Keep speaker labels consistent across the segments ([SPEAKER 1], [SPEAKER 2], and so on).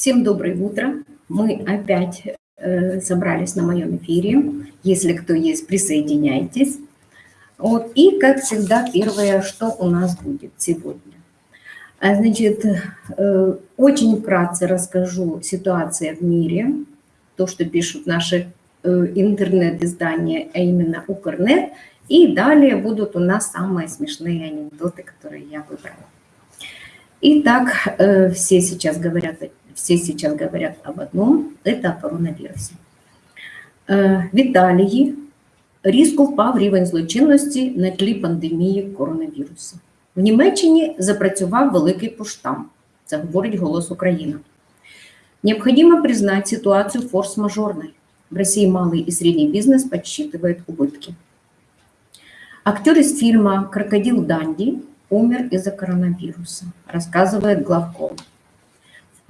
[SPEAKER 1] Всем доброе утро. Мы опять э, собрались на моем эфире. Если кто есть, присоединяйтесь. Вот. И, как всегда, первое, что у нас будет сегодня. А, значит, э, очень вкратце расскажу ситуацию в мире, то, что пишут наши э, интернет-издания, а именно Укрнет. И далее будут у нас самые смешные анекдоты, которые я выбрала. Итак, э, все сейчас говорят, все сейчас говорят об одном, это о коронавирусе. Э, в Італії різко впав рівень злочинності на тлі пандемії коронавірусу. В Німеччині запрацював великий поштам. Це говорить «Голос Украина». Необходимо признать ситуацию форс-мажорной. В России малый и средний бизнес подсчитывает убытки. Актер из фильма «Крокодил Данди» умер из-за коронавируса, рассказывает главком.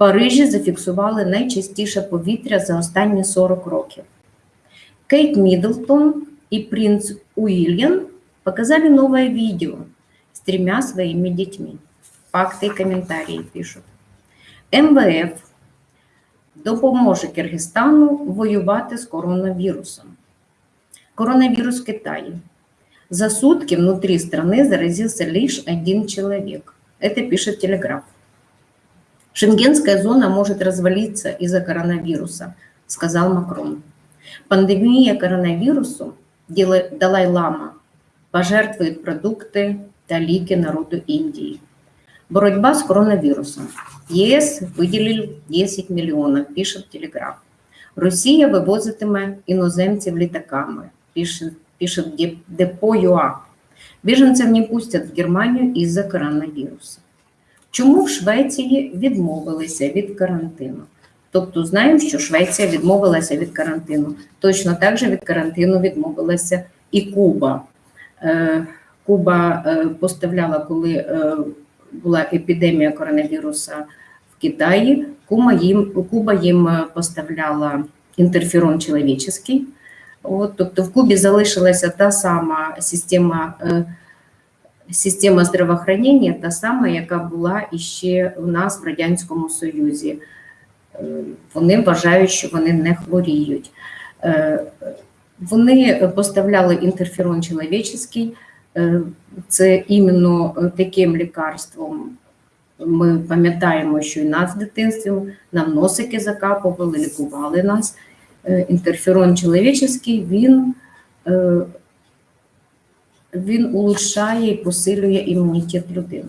[SPEAKER 1] В Парижі зафіксували найчастіше повітря за останні 40 років. Кейт Миддлтон и принц Уильям показали новое видео с тремя своими детьми. Факты и комментарии пишут. МВФ допоможе Киргизстану воювати з коронавірусом. Коронавірус в Китаї. За сутки внутри страны заразился лишь один человек. Это пишет Телеграф. Шенгенская зона может развалиться из-за коронавируса, сказал Макрон. Пандемия коронавирусу, Далай-Лама, пожертвует продукты талики народу Индии. Боротьба с коронавирусом. ЄС виділив 10 мільйонів, пише Телеграф. Росія вивозитиме іноземців літаками, пише пишет Депо.ua. Біженців не пустять в Германію із-за коронавірусу. Чому в Швеції відмовилися від карантину? Тобто знаємо, що Швеція відмовилася від карантину. Точно так же від карантину відмовилася і Куба. Е, Куба е, поставляла, коли е, була епідемія коронавіруса в Китаї, Куба їм, Куба їм поставляла інтерферон чоловічий, От, Тобто в Кубі залишилася та сама система система здравоохранення, та сама, яка була іще у нас в Радянському Союзі. Вони вважають, що вони не хворіють. Вони поставляли інтерферон чоловічий, це іменно таким лікарством. Ми пам'ятаємо, що і нас в дитинстві нам носики закапували, лікували нас. Інтерферон чоловічий, він він улучшає і посилює імунітет людини.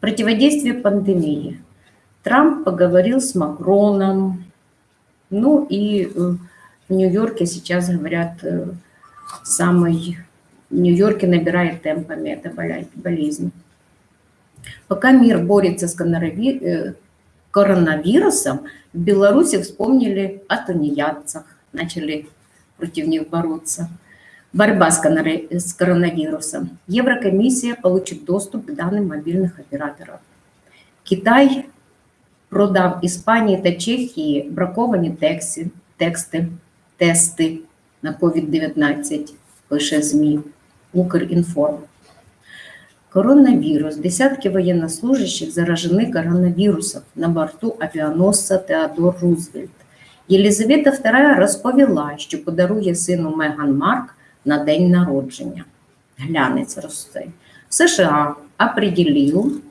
[SPEAKER 1] Противодействие пандемии. Трамп поговорил с Макроном. Ну и в Нью-Йорке сейчас говорят, самый в Нью-Йорке набирает темпами эта болезнь. Пока мир борется с коронавирусом, в Беларуси вспомнили о тунеядцах, начали против них бороться. Борьба с коронавирусом. Еврокомиссия получит доступ к данным мобильных операторов. Китай продав Іспанії та Чехії браковані тексти, тексти тести на COVID-19, пише ЗМІ Укрінформ. Коронавирус. Десятки военнослужащих заражены коронавирусом на борту авіаносця Теодор Рузвельт. Єлизавета II розповіла, що подарує сину Меган Марк на день народження. Глянець росте. США определил,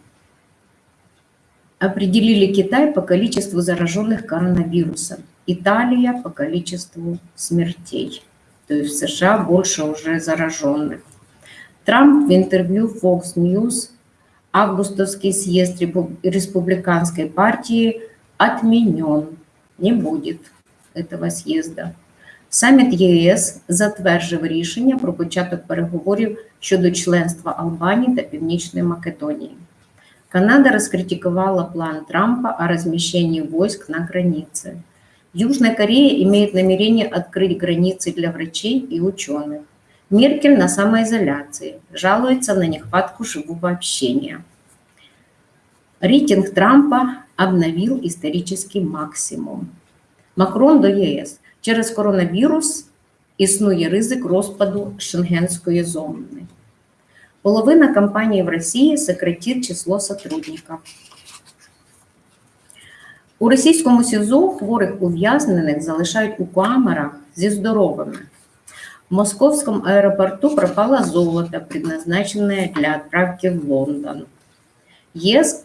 [SPEAKER 1] определили Китай по количеству зараженных коронавирусом, Италия по количеству смертей. То есть в США больше уже зараженных. Трамп в интервью Fox News августовский съезд республиканской партии отменен. Не будет этого съезда. Саміт ЄС затверджив рішення про початок переговорів щодо членства Албанії та Північної Македонії. Канада раскритиковала план Трампа о размещении войск на границе. Южная Корея имеет намерение открыть границы для врачей и ученых. Меркель на самоизоляции, жалуется на нехватку живого общения. Рейтинг Трампа обновил исторический максимум. Макрон до ЄС. Через коронавірус існує ризик розпаду Шенгенської зони. Половина компаній в Росії сократит число сотрудников. У російському СІЗО хворих ув'язнених залишають у камерах зі здоровими. В московском аэропорту пропало золото, предназначенное для отправки в Лондон. ЕС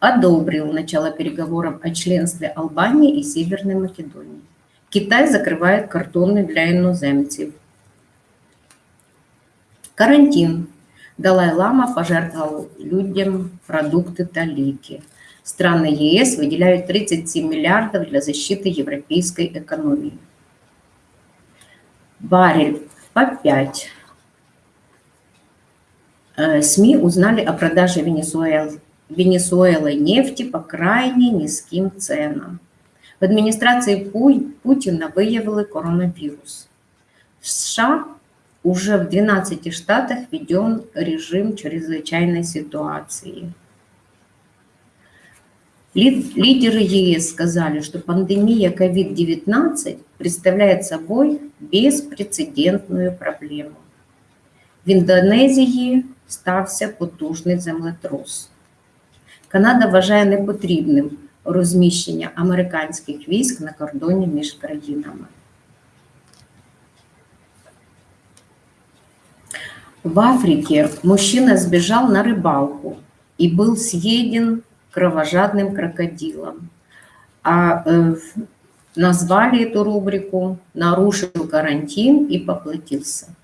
[SPEAKER 1] одобрил начало переговоров о членстве Албании и Северной Македонии. Китай закрывает кордоны для иноземцев. Карантин. Далай-Лама пожертвовал людям продукты талики. Страны ЕС выделяют 37 миллиардов для защиты европейской экономии. Барель по 5. Э, СМИ узнали о продаже Венесуэлы, Венесуэлы нефти по крайне низким ценам. В администрации Путина выявили коронавирус. В США уже в 12 штатах введен режим чрезвычайной ситуации. Лидеры ЕС сказали, что пандемия COVID-19 представляет собой безпрецедентную проблему. В Індонезії стався потужний землетрус. Канада вважає непотрібним розміщення американських військ на кордоні між країнами. В Африке мужчина сбежал на рыбалку и был съеден кровожадным крокодилом. А э, назвали эту рубрику «Нарушил карантин и поплатился».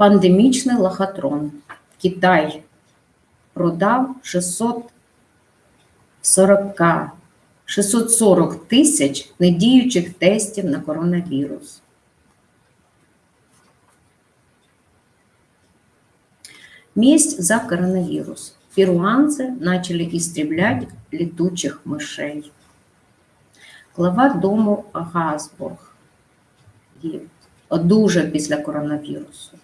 [SPEAKER 1] Пандемічний лохотрон. Китай продав 640 640 тисяч недіючих тестів на коронавірус. Месть за коронавирус. Перуанцы начали истреблять летучих мышей. Глава дому Газбург одужав після коронавірусу.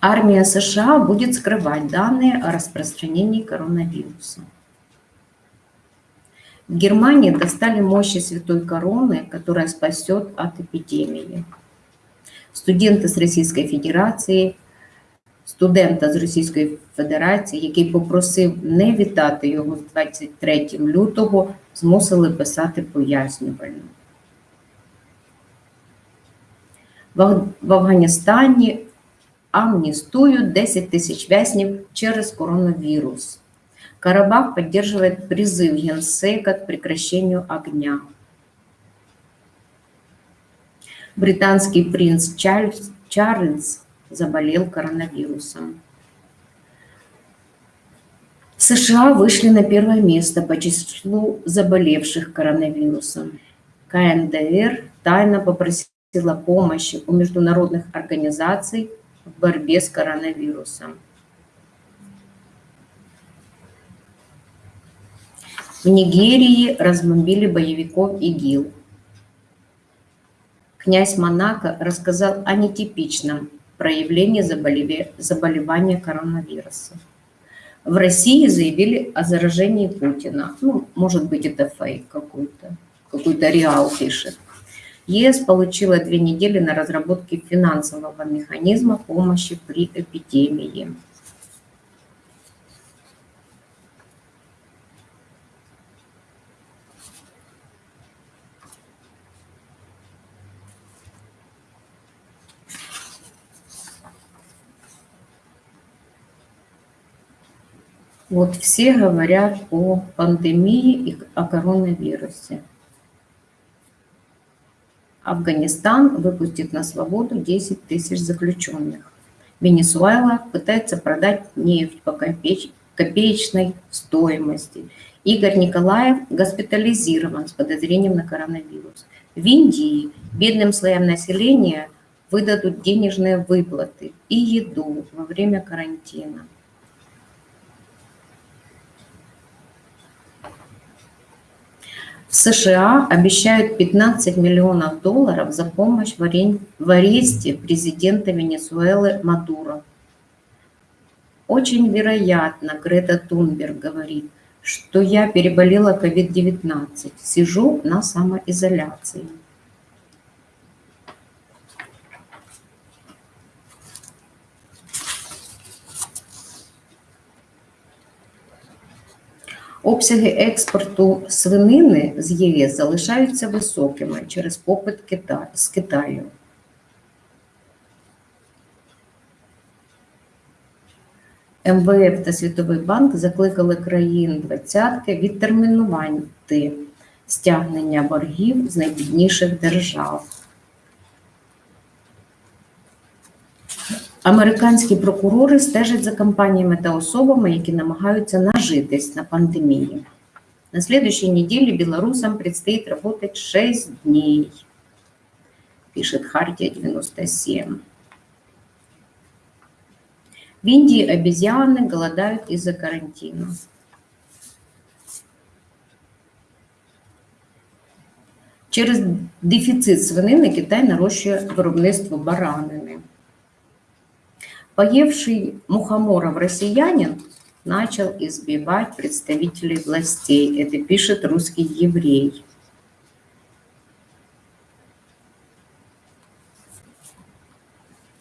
[SPEAKER 1] Армия США будет скрывать данные о распространении коронавируса. В Германии достали мощи святой короны, которая спасет от эпидемии. Студенти з Російської Федерації, студента з Російської Федерації, який попросив не вітати його з 23 лютого, змусили писати пояснювальну. В Афганістані амністують 10 тисяч в'язнів через коронавірус. Карабах поддерживает призыв Генсека к прекращению огня. Британский принц Чарльз, Чарльз заболел коронавирусом. США вышли на первое место по числу заболевших коронавирусом. КНДР тайно попросила помощи у международных организаций в борьбе с коронавирусом. В Нигерии разбомбили боевиков ИГИЛ. Князь Монако рассказал о нетипичном проявлении заболевания коронавируса. В России заявили о заражении Путина. Ну, может быть, это фейк какой-то, какой-то реал пишет. ЕС получила две недели на разработке финансового механизма помощи при эпидемии. Вот все говорят о пандемии и о коронавирусе. Афганистан выпустит на свободу 10 тысяч заключенных. Венесуэла пытается продать нефть по копеечной стоимости. Игорь Николаев госпитализирован с подозрением на коронавирус. В Индии бедным слоям населения выдадут денежные выплаты и еду во время карантина. В США обещают 15 миллионов долларов за помощь в аресте президента Венесуэлы Мадуро. Очень вероятно, Грета Тунберг говорит, что я переболела COVID-19, сижу на самоизоляции. Обсяги експорту свинини з ЄС залишаються високими через попит Кита- з Китаю. МВФ та Світовий банк закликали країн двадцятки відтермінувати стягнення боргів з найбідніших держав. Американські прокурори стежать за компаніями та особами, які намагаються нажитись на пандемії. На следующей неделе белорусам предстоит работать 6 дней, пишет Хартия 97. В Индии обезьяны голодают из-за карантина. Через дефіцит свинини Китай нарощує виробництво баранини. Поевший мухоморов россиянин начал избивать представителей властей. Это пишет русский еврей.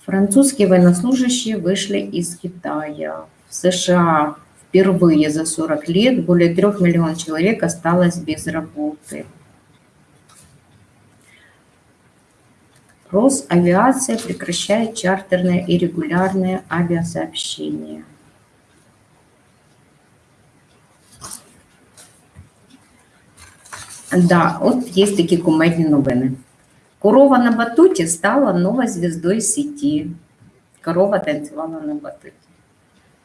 [SPEAKER 1] Французские военнослужащие вышли из Китая. В США впервые за 40 лет более 3 миллионов человек осталось без работы. Росавиация прекращает чартерное и регулярное авиасообщение. Да, от є такі кумедні новини. Корова на батуті стала новою звездою сети. Корова танцевала на батуте.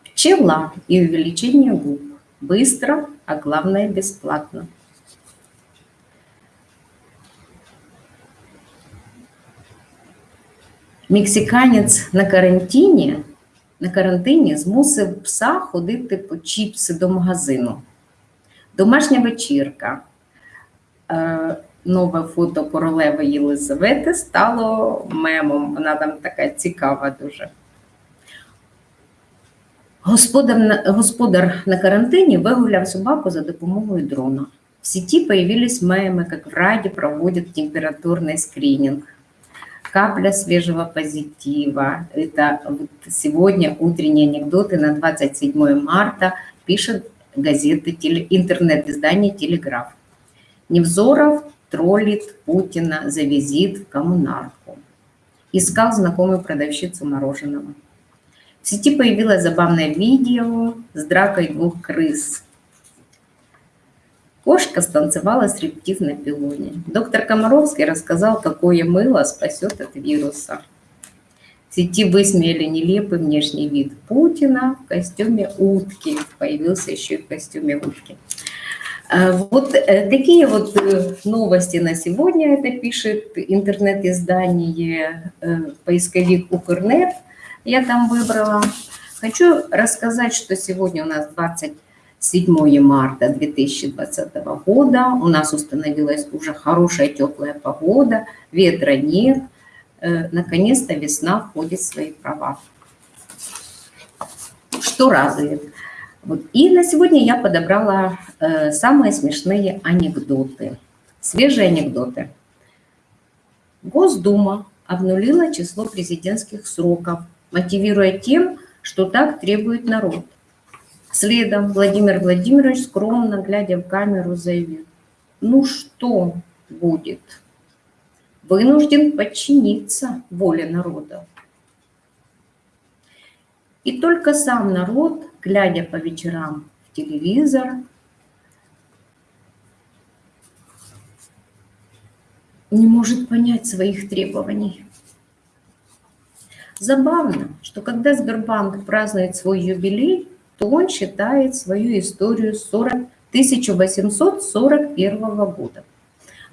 [SPEAKER 1] Пчела и увеличение губ. Быстро, а главное бесплатно. Мексиканець на карантині, на карантині змусив пса ходити по чіпси до магазину. Домашня вечірка. Е, Нове фото королеви Єлизавети стало мемом. Вона там така цікава дуже. Господар господар на карантині вигуляв собаку за допомогою дрона. В сети появились мемы, как в Раде проводят температурный скрининг. Капля свежего позитива. Это вот сегодня утренние анекдоты на 27 марта пишет газета, интернет-издание «Телеграф». Невзоров троллит Путина за визит в коммунарку. Искал знакомую продавщицу мороженого. В сети появилось забавное видео с дракой двух крыс. Кошка станцевала стриптиз на пилоне. Доктор Комаровский рассказал, какое мыло спасет от вируса. В сети высмеяли нелепый внешний вид Путина в костюме утки. Появился еще и в костюме утки. А, Вот э, такие вот э, новости на сегодня. Это пишет интернет-издание э, поисковик Укрнет. Я там выбрала. Хочу рассказать, что сегодня у нас 27 марта 2020 года. У нас установилась уже хорошая теплая погода, ветра нет. Э, Наконец-то весна входит в свои права. Что радует? Вот. И на сегодня я подобрала э, самые смешные анекдоты, свежие анекдоты. Госдума обнулила число президентских сроков, мотивируя тем, что так требует народ. Следом Владимир Владимирович, скромно глядя в камеру, заявил, ну что будет? Вынужден подчиниться воле народа. И только сам народ, глядя по вечерам в телевизор, не может понять своих требований. Забавно, что когда Сбербанк празднует свой юбилей, то он считает свою историю 40, 1841 года.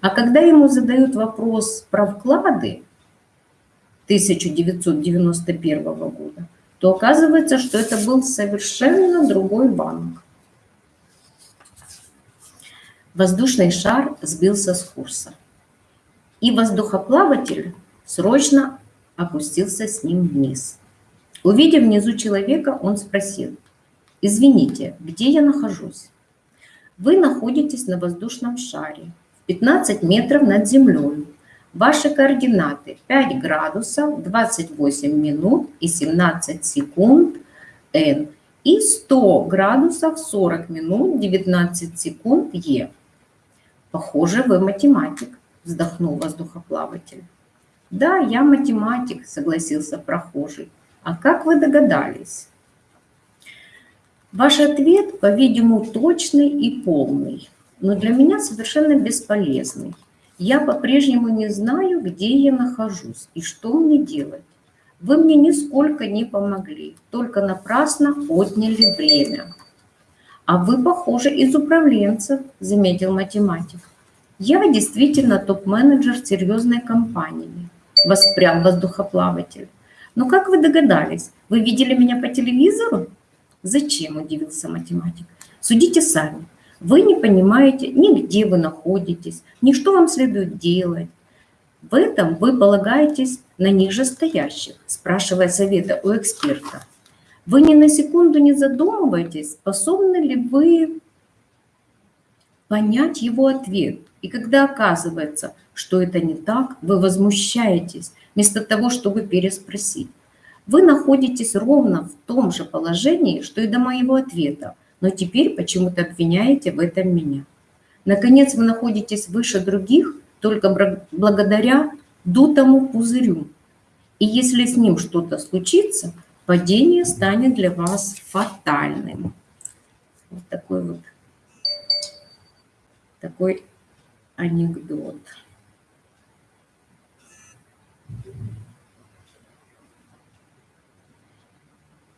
[SPEAKER 1] А когда ему задают вопрос про вклады 1991 года, то оказывается, что это был совершенно другой банк. Воздушный шар сбился с курса. И воздухоплаватель срочно опустился с ним вниз. Увидев внизу человека, он спросил, «Извините, где я нахожусь?» Вы находитесь на воздушном шаре, в 15 метров над землей. Ваши координаты 5 градусов, 28 минут и 17 секунд N. и 100 градусов 40 минут 19 секунд Е. Похоже, вы математик, вздохнул воздухоплаватель. Да, я математик, согласился прохожий. А как вы догадались? Ваш ответ, по-видимому, точный и полный, но для меня совершенно бесполезный. Я по-прежнему не знаю, где я нахожусь и что мне делать. Вы мне нисколько не помогли, только напрасно отняли время. А вы, похоже, из управленцев, заметил математик. Я действительно топ-менеджер серьезной компании, воспрял воздухоплаватель. Но как вы догадались, вы видели меня по телевизору? Зачем, удивился математик. Судите сами. Вы не понимаете ни где вы находитесь, ни что вам следует делать. В этом вы полагаетесь на нижестоящих, спрашивая совета у эксперта. Вы ни на секунду не задумываетесь, способны ли вы понять его ответ. И когда оказывается, что это не так, вы возмущаетесь, вместо того, чтобы переспросить. Вы находитесь ровно в том же положении, что и до моего ответа, но теперь почему-то обвиняете в этом меня. Наконец, вы находитесь выше других только благодаря дутому пузырю. И если с ним что-то случится, падение станет для вас фатальным. Вот такой вот такой анекдот.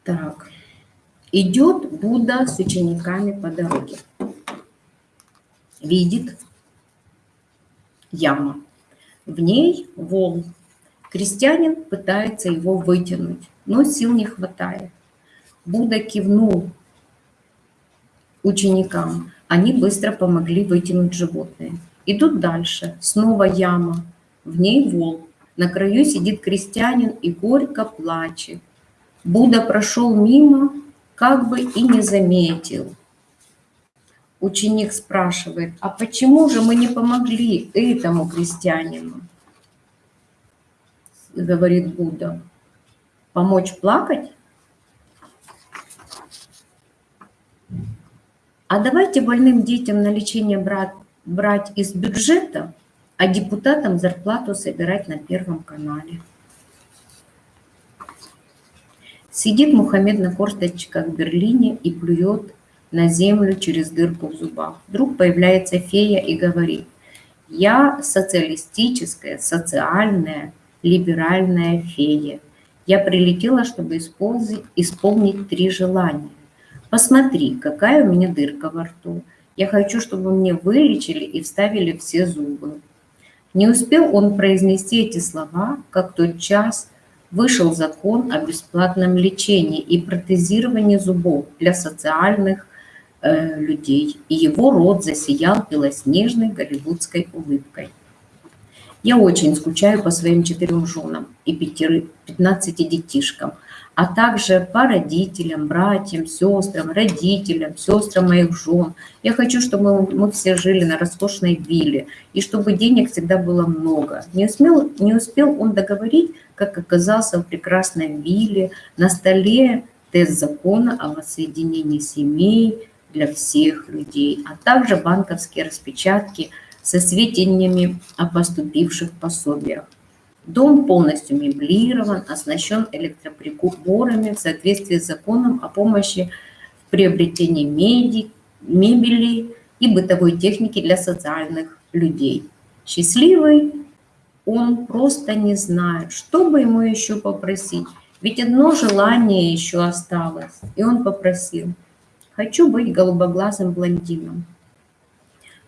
[SPEAKER 1] Так, идет Будда с учениками по дороге. Видит яма. В ней вол. Крестьянин пытается его вытянуть, но сил не хватает. Будда кивнул ученикам. Они быстро помогли вытянуть животное. Идут дальше. Снова яма. В ней вол. На краю сидит крестьянин и горько плачет. Будда прошел мимо, как бы и не заметил. Ученик спрашивает, а почему же мы не помогли этому крестьянину? Говорит Будда. Помочь плакать? А давайте больным детям на лечение брать, брать из бюджета, а депутатам зарплату собирать на Первом канале. Сидит Мухаммед на корточках в Берлине и плюет на землю через дырку в зубах. Вдруг появляется фея и говорит, я социалистическая, социальная, либеральная фея. Я прилетела, чтобы исполнить, исполнить три желания. Посмотри, какая у меня дырка во рту. Я хочу, чтобы мне вылечили и вставили все зубы. Не успел он произнести эти слова, как тот час вышел закон о бесплатном лечении и протезировании зубов для социальных э, людей, и его рот засиял белоснежной голливудской улыбкой. Я очень скучаю по своим четырем женам и пятнадцати детишкам – а также по родителям, братьям, сестрам, родителям, сестрам моих жен. Я хочу, чтобы мы все жили на роскошной вилле, и чтобы денег всегда было много. Не успел, не успел он договорить, как оказался в прекрасной вилле, на столе тест закона о воссоединении семей для всех людей, а также банковские распечатки со сведениями о поступивших пособиях. Дом полностью меблирован, оснащен электроприборами в соответствии с законом о помощи в приобретении меди, мебели и бытовой техники для социальных людей. Счастливый он просто не знает, что бы ему еще попросить. Ведь одно желание еще осталось. И он попросил, хочу быть голубоглазым блондином,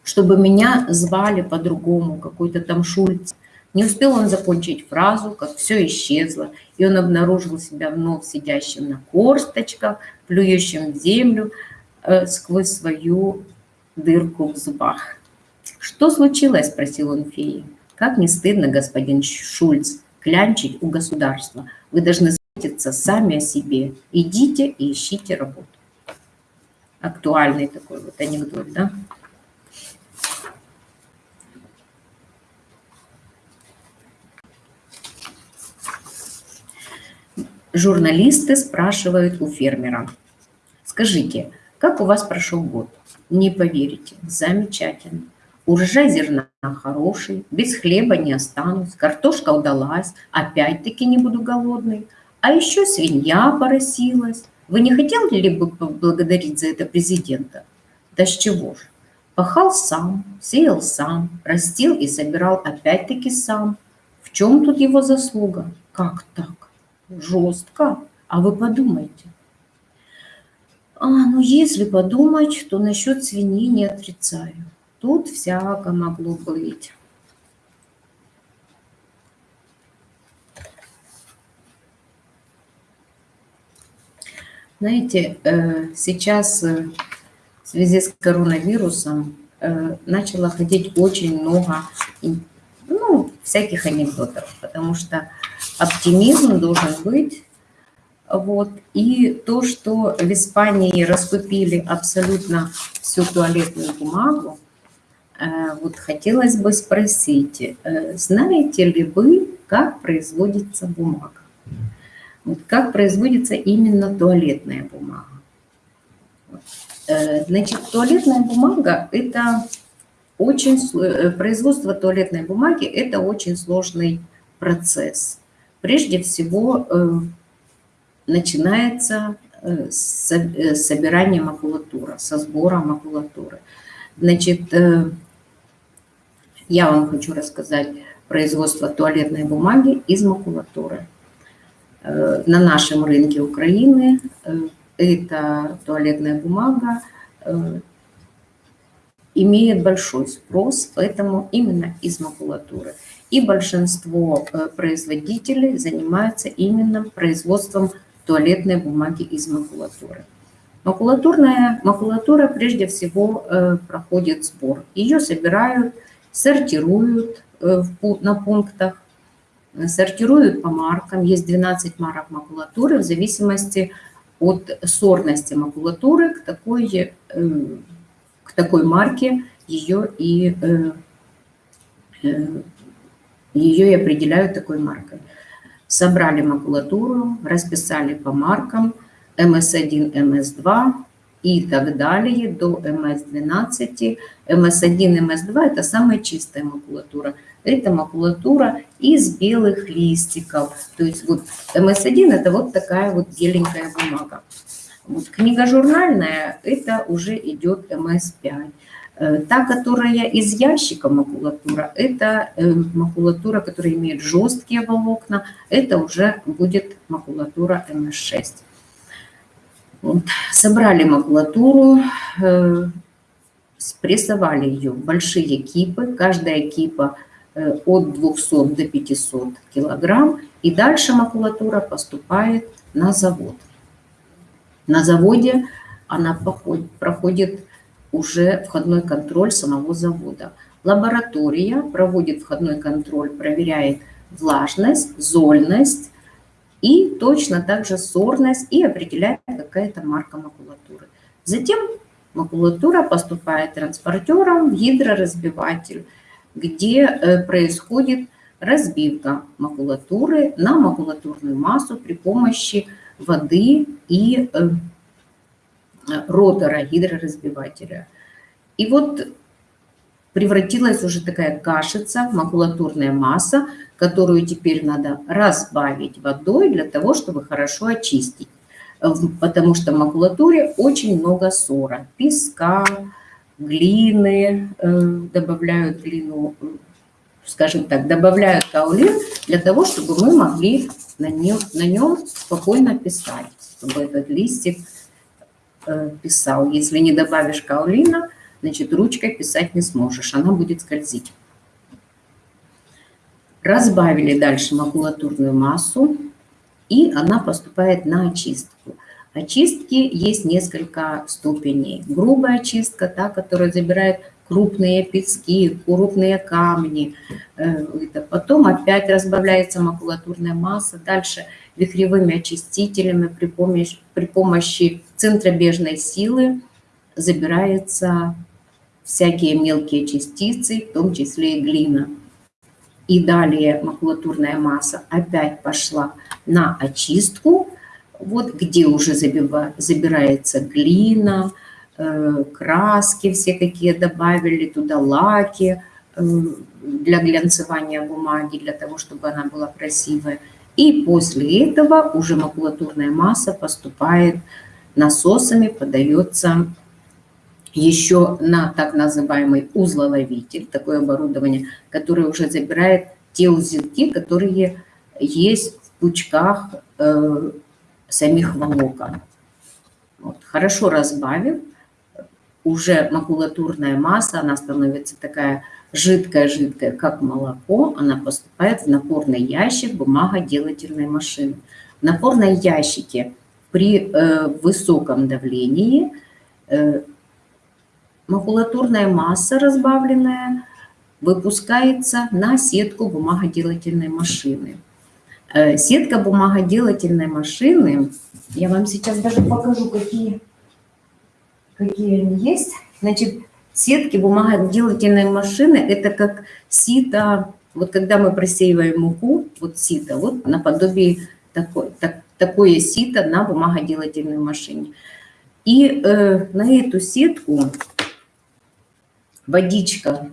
[SPEAKER 1] чтобы меня звали по-другому, какой-то там Шульц, не успел он закончить фразу, как все исчезло, и он обнаружил себя вновь сидящим на корсточках, плюющим в землю э, сквозь свою дырку в зубах. «Что случилось?» – спросил он феи. «Как не стыдно, господин Шульц, клянчить у государства. Вы должны заботиться сами о себе. Идите и ищите работу». Актуальный такой вот анекдот, да? Журналисты спрашивают у фермера. Скажите, как у вас прошел год? Не поверите, замечательно. Урожай зерна хороший, без хлеба не останусь, картошка удалась, опять-таки не буду голодный. А еще свинья поросилась. Вы не хотели ли бы поблагодарить за это президента? Да с чего же? Пахал сам, сеял сам, растил и собирал опять-таки сам. В чем тут его заслуга? Как так? Жестко. А вы подумайте. А, ну если подумать, то насчет свиньи не отрицаю. Тут всяко могло быть. Знаете, э, сейчас э, в связи с коронавирусом э, начало ходить очень много ну, всяких анекдотов, потому что оптимизм должен быть. Вот. И то, что в Испании раскупили абсолютно всю туалетную бумагу, Э, вот хотелось бы спросить, э, знаете ли вы, как производится бумага? Вот как производится именно туалетная бумага? Э, значит, туалетная бумага – это очень, производство туалетной бумаги – это очень сложный процесс. Прежде всего, начинается с собирания макулатуры, со сбора макулатуры. Значит, я вам хочу рассказать производство туалетной бумаги из макулатуры. Э, на нашем рынке Украины э, эта туалетная бумага э, имеет большой спрос, поэтому именно из макулатуры. И большинство производителей занимаются именно производством туалетной бумаги из макулатуры. Макулатурная, макулатура прежде всего проходит сбор. Ее собирают сортируют э, на пунктах, сортируют по маркам. Есть 12 марок макулатуры в зависимости от сорности макулатуры к такой, э, к такой марке ее и, э, ее и определяют такой маркой. Собрали макулатуру, расписали по маркам МС1, МС2, и так далее до МС-12. МС-1 МС-2 – это самая чистая макулатура. Это макулатура из белых листиков. То есть вот МС-1 – это вот такая вот беленькая бумага. Вот книга журнальная – это уже идет МС-5. Э, та, которая из ящика макулатура, это э, макулатура, которая имеет жесткие волокна, это уже будет макулатура МС-6. Вот. Собрали макулатуру, э, спрессовали ее в большие кипы, каждая кипа от 200 до 500 килограмм, и дальше макулатура поступает на завод. На заводе она проходит уже входной контроль самого завода. Лаборатория проводит входной контроль, проверяет влажность, зольность, и точно также сорность и определяет какая-то марка макулатуры. Затем макулатура поступает транспортером в гидроразбиватель, где э, происходит разбивка макулатуры на макулатурную массу при помощи воды и э, ротора гидроразбивателя. И вот превратилась уже такая кашица, макулатурная масса, которую теперь надо разбавить водой для того, чтобы хорошо очистить. Потому что в макулатуре очень много сора, песка, глины, э, добавляют глину, скажем так, добавляют каолин для того, чтобы мы могли на нем, на нем спокойно писать, чтобы этот листик э, писал. Если не добавишь каолина, значит, ручкой писать не сможешь, она будет скользить. Разбавили дальше макулатурную массу, и она поступает на очистку. Очистки есть несколько ступеней. Грубая очистка, та, которая забирает крупные пески, крупные камни. Э, потом опять разбавляется макулатурная масса. Дальше вихревыми очистителями при помощи, при помощи центробежной силы забирается всякие мелкие частицы, в том числе и глина. И далее макулатурная масса опять пошла на очистку. Вот где уже забирается глина, э, краски все какие добавили, туда лаки э, для глянцевания бумаги, для того, чтобы она была красивая. И после этого уже макулатурная масса поступает насосами, подается еще на так называемый узлоловитель, такое оборудование, которое уже забирает те узелки, которые есть в пучках э, самих волокон. Вот. Хорошо разбавив, уже макулатурная масса, она становится такая жидкая-жидкая, как молоко, она поступает в напорный ящик бумагоделательной машины. В напорном ящике при э, высоком давлении э, макулатурная масса разбавленная выпускается на сетку бумагоделательной машины. Э, сетка бумагоделательной машины, я вам сейчас даже покажу, какие, какие они есть. Значит, сетки бумагоделательной машины – это как сито, вот когда мы просеиваем муку, вот сито, вот наподобие такой, так, такое сито на бумагоделательной машине. И э, на эту сетку водичка,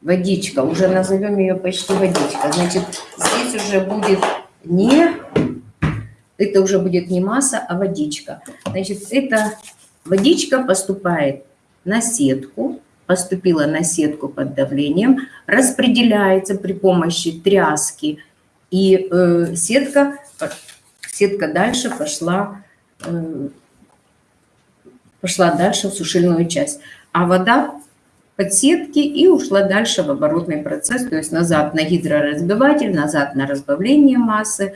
[SPEAKER 1] водичка, уже назовем ее почти водичка, значит, здесь уже будет не, это уже будет не масса, а водичка. Значит, эта водичка поступает на сетку, поступила на сетку под давлением, распределяется при помощи тряски, и э, сетка, сетка дальше пошла, э, пошла дальше в сушильную часть. А вода подсетки и ушла дальше в оборотный процесс, то есть назад на гидроразбиватель, назад на разбавление массы.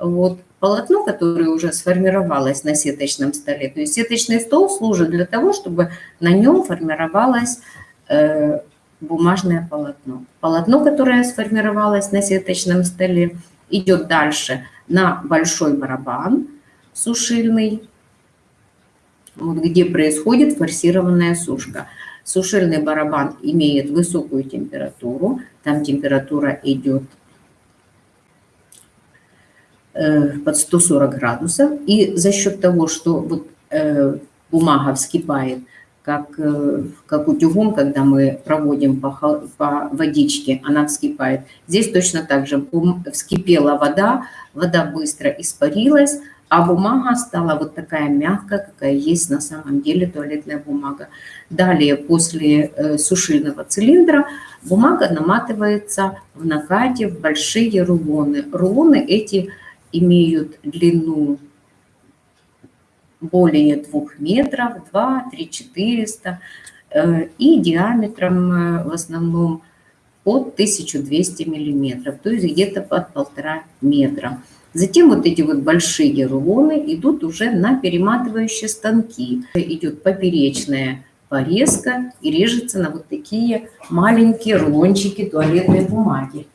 [SPEAKER 1] Вот полотно, которое уже сформировалось на сеточном столе. То есть сеточный стол служит для того, чтобы на нем формировалось э, бумажное полотно. Полотно, которое сформировалось на сеточном столе, идет дальше на большой барабан сушильный, вот где происходит форсированная сушка. Сушильный барабан имеет высокую температуру, там температура идет под 140 градусов, и за счет того, что вот бумага вскипает, как, как утюгом, когда мы проводим по, по водичке, она вскипает. Здесь точно так же вскипела вода, вода быстро испарилась, а бумага стала вот такая мягкая, какая есть на самом деле туалетная бумага. Далее, после э, сушильного цилиндра, бумага наматывается в накате в большие рулоны. Рулоны эти имеют длину более 2 метров, 2, 3, 400, и диаметром э, в основном под 1200 миллиметров, то есть где-то под полтора метра. Затем вот эти вот большие рулоны идут уже на перематывающие станки. Идет поперечная порезка и режется на вот такие маленькие рулончики туалетной бумаги.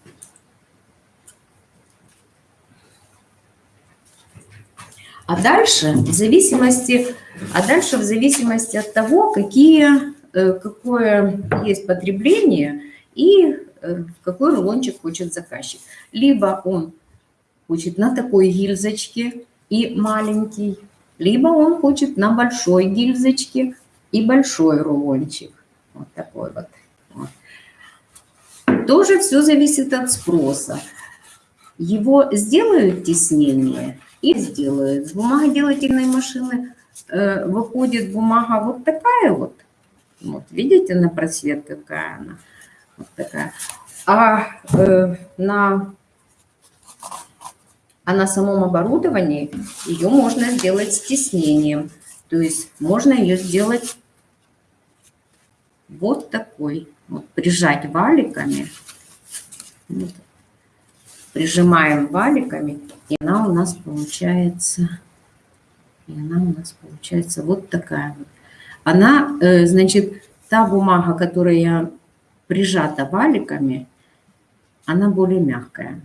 [SPEAKER 1] А дальше в зависимости, а дальше в зависимости от того, какие, э, какое есть потребление и э, какой рулончик хочет заказчик. Либо он хочет на такой гильзочке и маленький, либо он хочет на большой гильзочке и большой рулончик. Вот такой вот. вот. Тоже все зависит от спроса. Его сделают теснение и сделают. С бумагоделательной машины э, выходит бумага вот такая вот. Вот, видите, на просвет какая она. Вот такая. А э, на а на самом оборудовании ее можно сделать с тиснением. То есть можно ее сделать вот такой. Вот, прижать валиками. Вот. Прижимаем валиками, и она у нас получается, и она у нас получается вот такая вот. Она, э, значит, та бумага, которая прижата валиками, она более мягкая.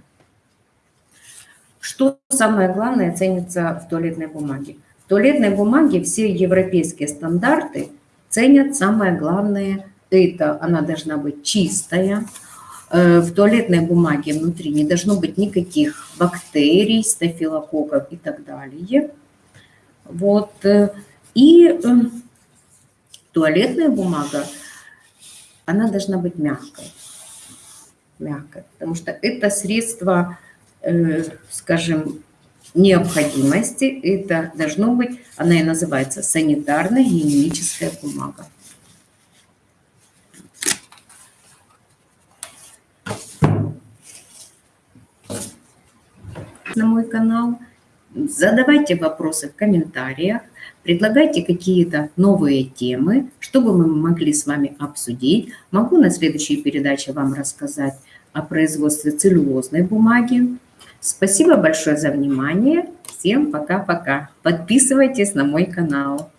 [SPEAKER 1] Что самое главное ценится в туалетной бумаге? В туалетной бумаге все европейские стандарты ценят самое главное. Это она должна быть чистая, в туалетной бумаге внутри не должно быть никаких бактерий, стафилококков и так далее. Вот. Э, и туалетная бумага, она должна быть мягкой. Мягкой, потому что это средство, скажем, необходимости. Это должно быть, она и называется санитарная гигиеническая бумага. На мой канал, задавайте вопросы в комментариях, предлагайте какие-то новые темы, чтобы мы могли с вами обсудить. Могу на следующей передаче вам рассказать о производстве целлюлозной бумаги. Спасибо большое за внимание. Всем пока-пока. Подписывайтесь на мой канал.